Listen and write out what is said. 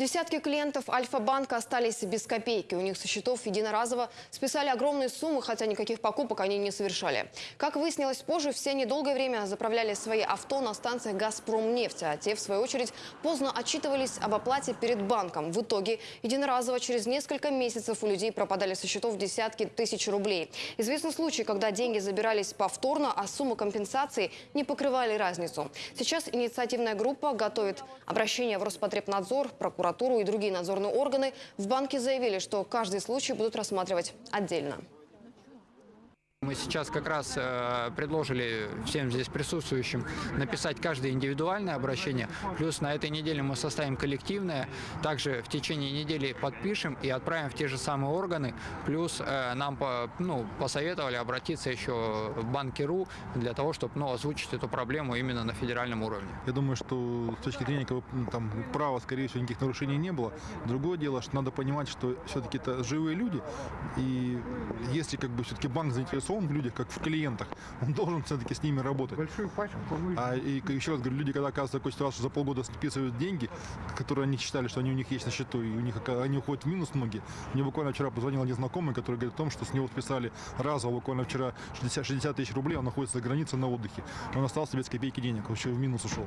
Десятки клиентов Альфа-банка остались без копейки. У них со счетов единоразово списали огромные суммы, хотя никаких покупок они не совершали. Как выяснилось позже, все они долгое время заправляли свои авто на станциях «Газпромнефть», а те, в свою очередь, поздно отчитывались об оплате перед банком. В итоге единоразово через несколько месяцев у людей пропадали со счетов десятки тысяч рублей. Известны случаи, когда деньги забирались повторно, а суммы компенсации не покрывали разницу. Сейчас инициативная группа готовит обращение в Роспотребнадзор, прокуратуру и другие надзорные органы. В банке заявили, что каждый случай будут рассматривать отдельно. Мы сейчас как раз э, предложили всем здесь присутствующим написать каждое индивидуальное обращение. Плюс на этой неделе мы составим коллективное. Также в течение недели подпишем и отправим в те же самые органы. Плюс э, нам ну, посоветовали обратиться еще в банки.ру для того, чтобы ну, озвучить эту проблему именно на федеральном уровне. Я думаю, что с точки зрения там, права, скорее всего, никаких нарушений не было. Другое дело, что надо понимать, что все-таки это живые люди, и если как бы все-таки банк заинтересован в людях, как в клиентах, он должен все-таки с ними работать. Большую пачку А и еще раз говорю, люди, когда оказываются в такой ситуации, что за полгода списывают деньги, которые они считали, что они у них есть на счету, и у них они уходят в минус многие. Мне буквально вчера позвонил незнакомый, который говорит о том, что с него списали разово буквально вчера 60, 60 тысяч рублей, он находится за границей на отдыхе. Он остался без копейки денег, вообще в минус ушел.